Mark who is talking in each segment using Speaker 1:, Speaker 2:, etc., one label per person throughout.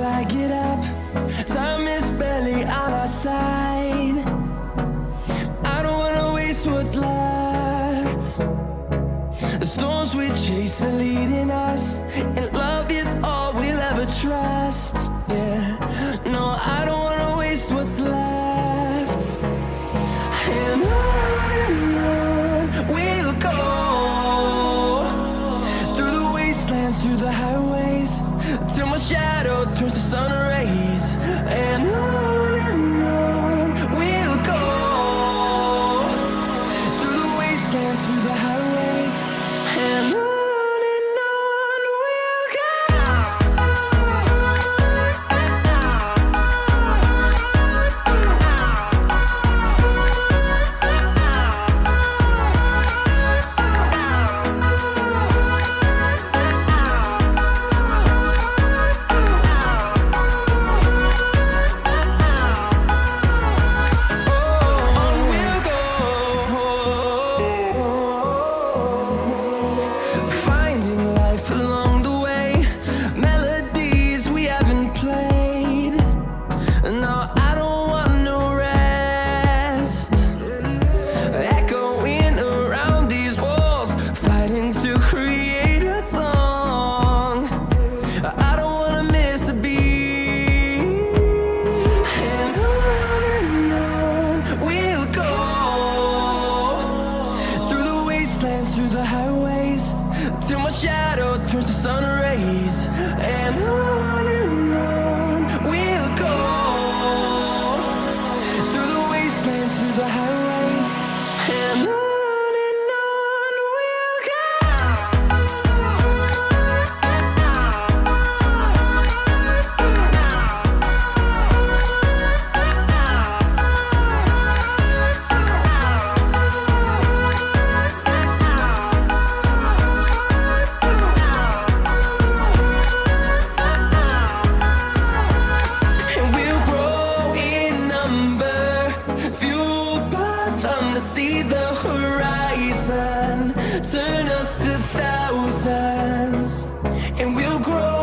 Speaker 1: till I get up. Time is barely on our side. I don't wanna waste what's left. The storms we chase are leading us And love is all we'll ever try. sun we'll grow.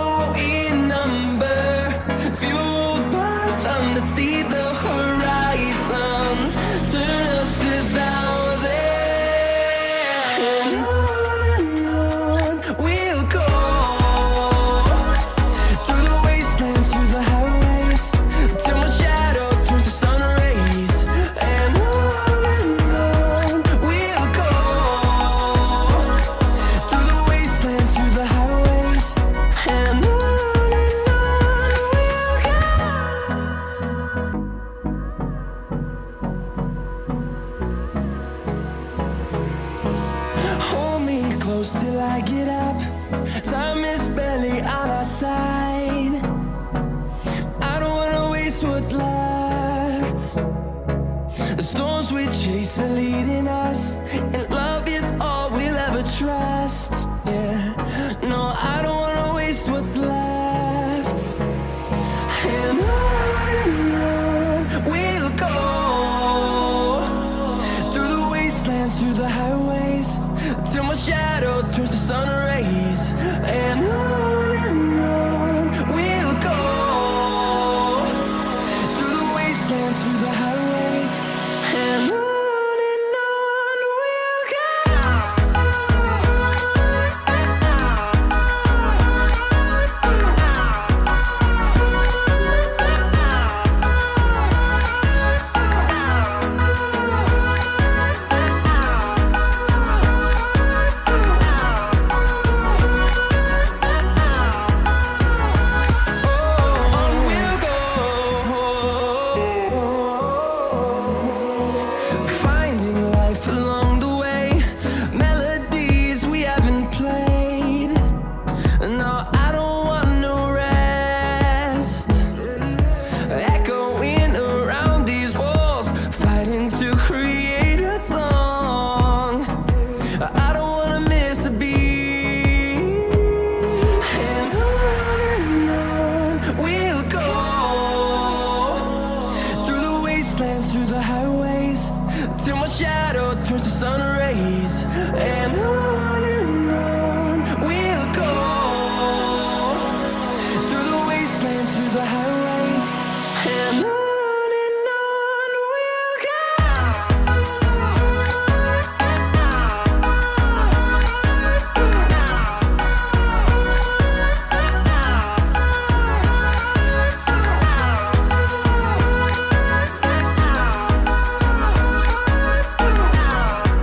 Speaker 1: close till I get up. Time is barely on our side. I don't wanna waste what's left. The storms we chase are leading us turns the sun rays. And I sun rays and I